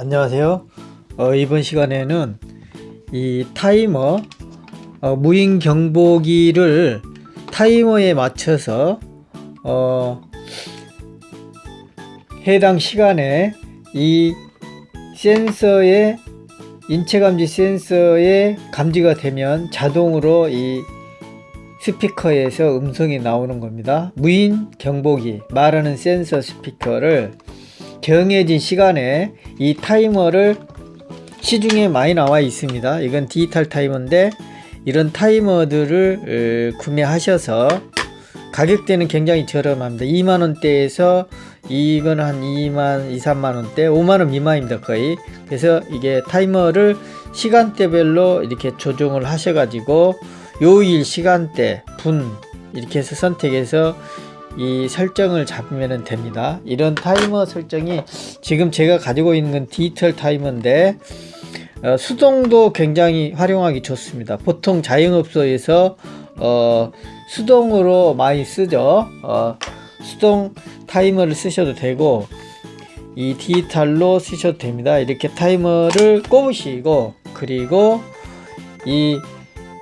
안녕하세요. 어, 이번 시간에는 이 타이머 어, 무인 경보기를 타이머에 맞춰서 어, 해당 시간에 이 센서의 인체감지 센서에 감지가 되면 자동으로 이 스피커에서 음성이 나오는 겁니다. 무인 경보기 말하는 센서 스피커를 정해진 시간에 이 타이머를 시중에 많이 나와 있습니다. 이건 디지털 타이머인데 이런 타이머들을 구매하셔서 가격대는 굉장히 저렴합니다. 2만원대에서 이건 한 2만 2, 3만원대 5만원 미만입니다 거의. 그래서 이게 타이머를 시간대별로 이렇게 조정을 하셔 가지고 요일 시간대 분 이렇게 해서 선택해서 이 설정을 잡으면 됩니다. 이런 타이머 설정이 지금 제가 가지고 있는 건 디지털 타이머인데 어, 수동도 굉장히 활용하기 좋습니다. 보통 자영업소에서 어, 수동으로 많이 쓰죠. 어, 수동 타이머를 쓰셔도 되고 이 디지털로 쓰셔도 됩니다. 이렇게 타이머를 꼽으시고 그리고 이,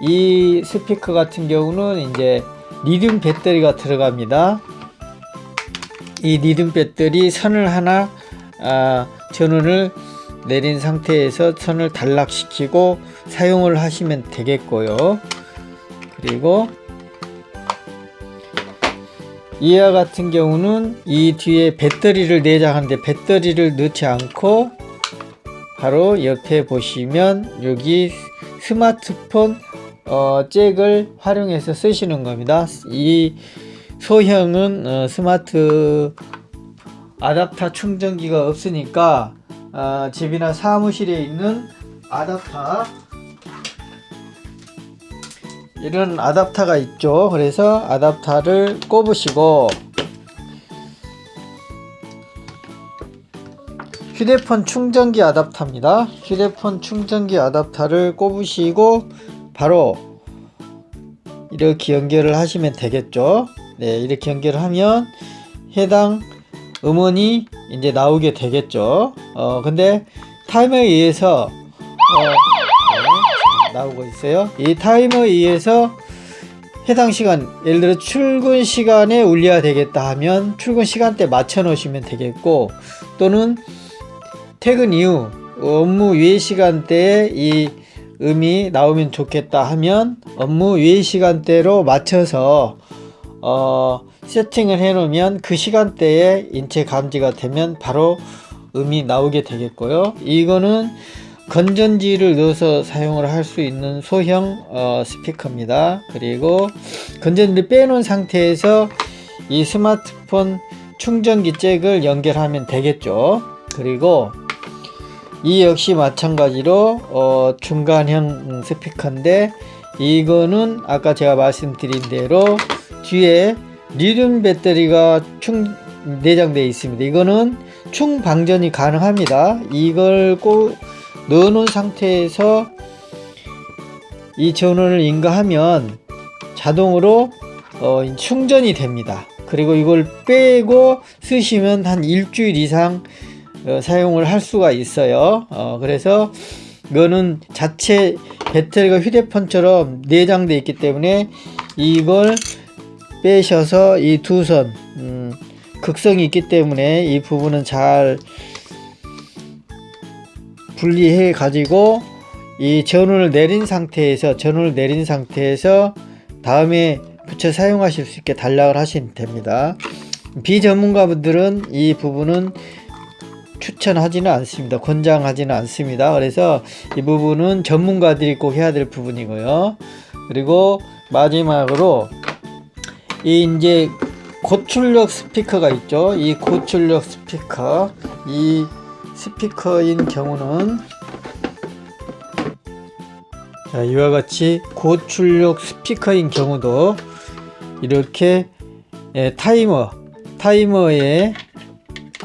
이 스피커 같은 경우는 이제 리튬 배터리가 들어갑니다. 이 리튬 배터리 선을 하나 아, 전원을 내린 상태에서 선을 단락시키고 사용을 하시면 되겠고요. 그리고 이와 같은 경우는 이 뒤에 배터리를 내장하는데 배터리를 넣지 않고 바로 옆에 보시면 여기 스마트폰 어, 잭을 활용해서 쓰시는 겁니다. 이 소형은 어, 스마트 아답터 충전기가 없으니까 어, 집이나 사무실에 있는 아답터 이런 아답터가 있죠. 그래서 아답터를 꼽으시고 휴대폰 충전기 아답터입니다. 휴대폰 충전기 아답터를 꼽으시고 바로 이렇게 연결을 하시면 되겠죠? 네 이렇게 연결을 하면 해당 음원이 이제 나오게 되겠죠? 어 근데 타이머에 의해서 어, 네, 나오고 있어요. 이 타이머에 의해서 해당 시간 예를 들어 출근 시간에 울려야 되겠다 하면 출근 시간대 맞춰 놓으시면 되겠고 또는 퇴근 이후 업무 외 시간대에 이 음이 나오면 좋겠다 하면 업무 외 시간대로 맞춰서 어, 세팅을 해 놓으면 그 시간대에 인체 감지가 되면 바로 음이 나오게 되겠고요. 이거는 건전지를 넣어서 사용을 할 수 있는 소형 어, 스피커입니다. 그리고 건전지를 빼놓은 상태에서 이 스마트폰 충전기 잭을 연결하면 되겠죠. 그리고 이 역시 마찬가지로 어, 중간형 스피커인데 이거는 아까 제가 말씀드린 대로 뒤에 리튬 배터리가 충 내장되어 있습니다. 이거는 충방전이 가능합니다. 이걸 꼭 넣어 놓은 상태에서 이 전원을 인가하면 자동으로 어, 충전이 됩니다. 그리고 이걸 빼고 쓰시면 한 일주일 이상 어, 사용을 할 수가 있어요. 어, 그래서 이거는 자체 배터리가 휴대폰처럼 내장되어 있기 때문에 이걸 빼셔서 이 두선 음, 극성이 있기 때문에 이 부분은 잘 분리해 가지고 이 전원을 내린 상태에서 전원을 내린 상태에서 다음에 붙여 사용하실 수 있게 단락을 하시면 됩니다. 비전문가 분들은 이 부분은 추천하지는 않습니다. 권장하지는 않습니다. 그래서 이 부분은 전문가들이 꼭 해야 될 부분이고요. 그리고 마지막으로 이 이제 고출력 스피커가 있죠. 이 고출력 스피커. 이 스피커인 경우는 자, 이와 같이 고출력 스피커인 경우도 이렇게 예, 타이머 타이머에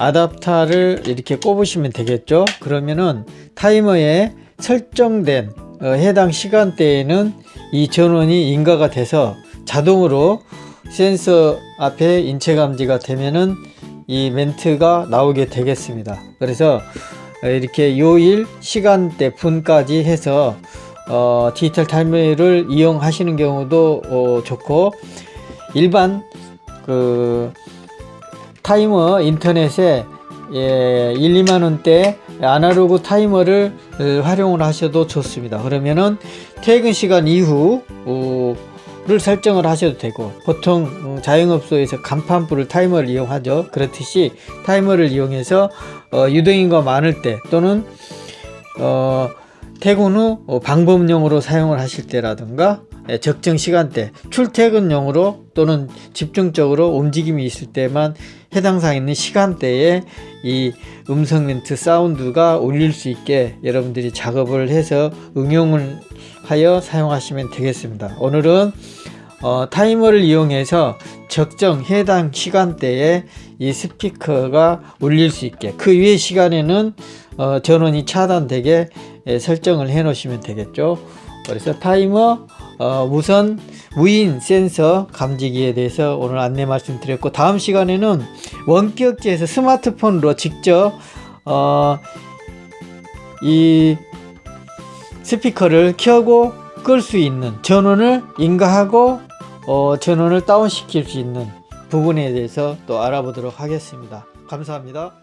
아답터를 이렇게 꼽으시면 되겠죠? 그러면은 타이머에 설정된 어, 해당 시간대에는 이 전원이 인가가 돼서 자동으로 센서 앞에 인체 감지가 되면은 이 멘트가 나오게 되겠습니다. 그래서 어, 이렇게 요일 시간대 분까지 해서 어, 디지털 타이머를 이용하시는 경우도 어, 좋고 일반 그 타이머 인터넷에 예, 1, 2만 원대 아날로그 타이머를 어, 활용을 하셔도 좋습니다. 그러면은 퇴근 시간 이후 어, 를 설정을 하셔도 되고 보통 음, 자영업소에서 간판불을 타이머를 이용하죠. 그렇듯이 타이머를 이용해서 어, 유동인과 많을 때 또는 어, 퇴근 후 어, 방법용으로 사용을 하실 때라든가 예, 적정 시간대 출퇴근용으로 또는 집중적으로 움직임이 있을 때만 해당 사항 있는 시간대에 이 음성 멘트 사운드가 울릴 수 있게 여러분들이 작업을 해서 응용을 하여 사용하시면 되겠습니다. 오늘은 어, 타이머를 이용해서 적정 해당 시간대에 이 스피커가 울릴 수 있게 그 위의 시간에는 어, 전원이 차단되게 예, 설정을 해 놓으시면 되겠죠. 그래서 타이머 어, 무선 무인 센서 감지기에 대해서 오늘 안내 말씀드렸고 다음 시간에는 원격지에서 스마트폰으로 직접 어, 이 스피커를 켜고 끌 수 있는 전원을 인가하고 어, 전원을 다운시킬 수 있는 부분에 대해서 또 알아보도록 하겠습니다. 감사합니다.